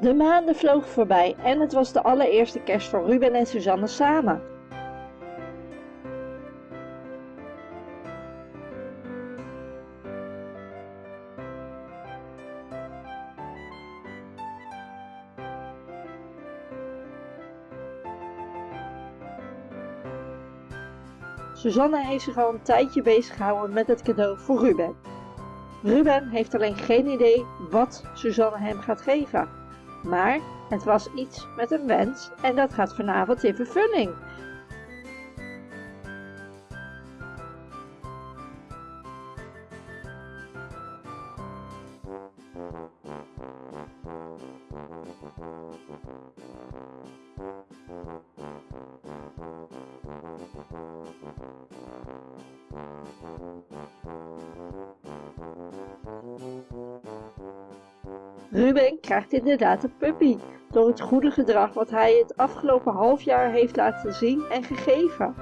De maanden vlogen voorbij en het was de allereerste kerst voor Ruben en Suzanne samen. Suzanne heeft zich al een tijdje bezig gehouden met het cadeau voor Ruben. Ruben heeft alleen geen idee wat Suzanne hem gaat geven. Maar het was iets met een wens en dat gaat vanavond in vervulling. Ruben krijgt inderdaad een puppy door het goede gedrag wat hij het afgelopen half jaar heeft laten zien en gegeven.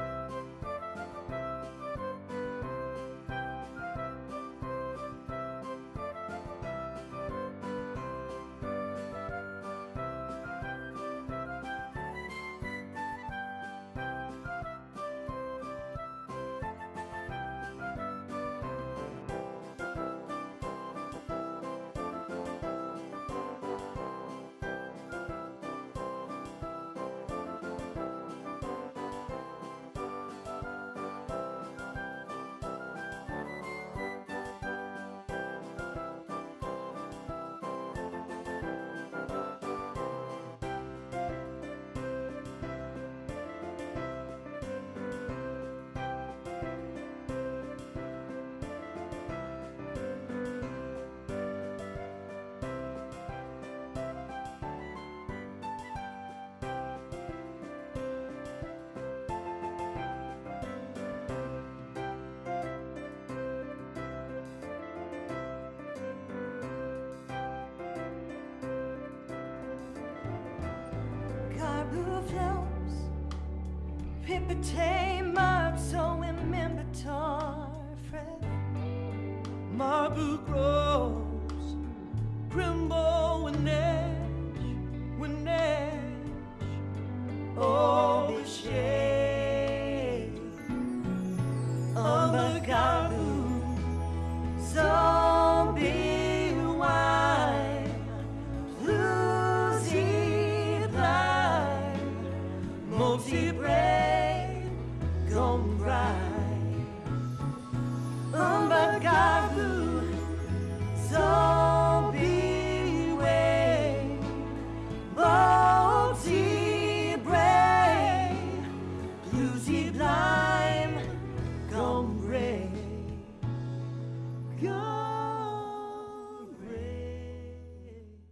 blue flows Pippa tame up so remember tar Marble grows the shade. Of a garden So